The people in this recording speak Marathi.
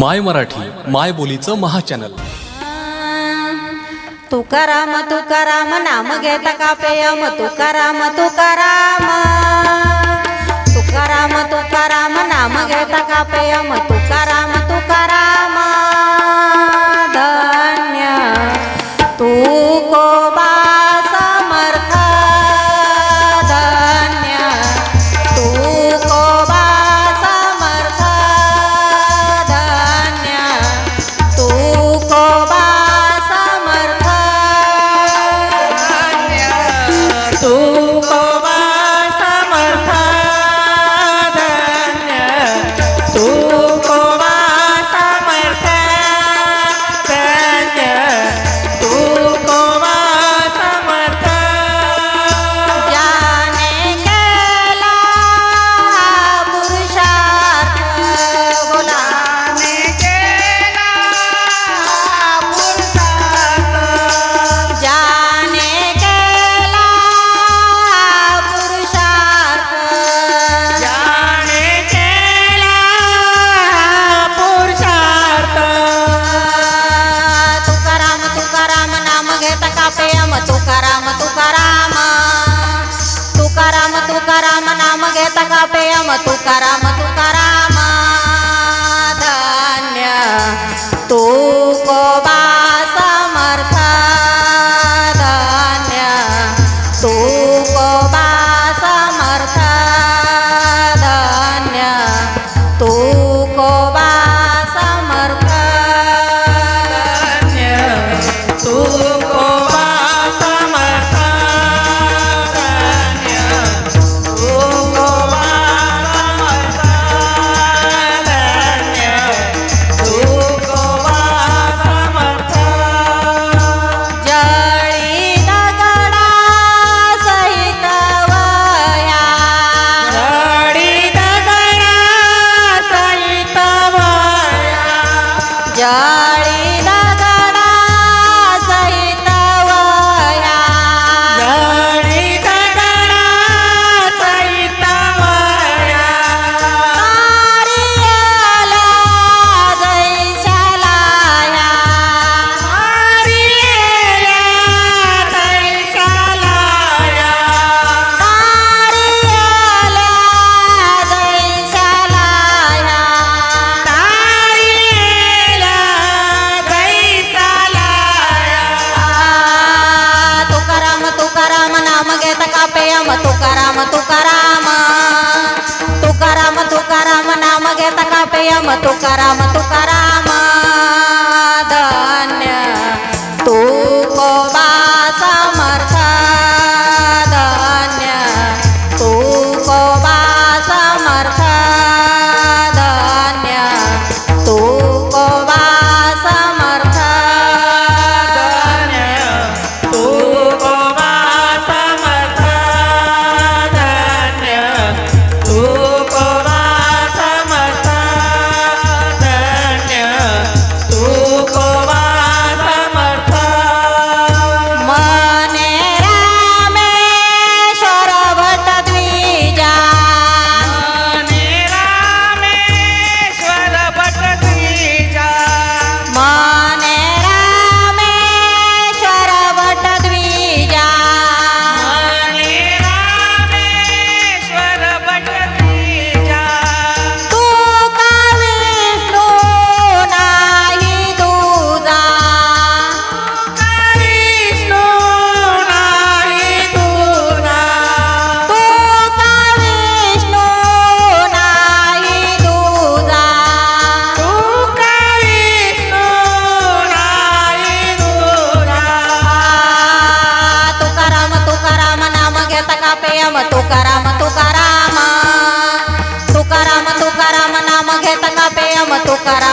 माय मराठी माय बोलीचं महाचॅनल. तुकाराम तुकाराम नाम घेता का पेयम? तुकाराम तुकाराम. तुकाराम तुकाराम नाम घेता का पेयम? तुकाराम तका पेयम तुकाराम तू को Tukoba ya matukara matukara. tocará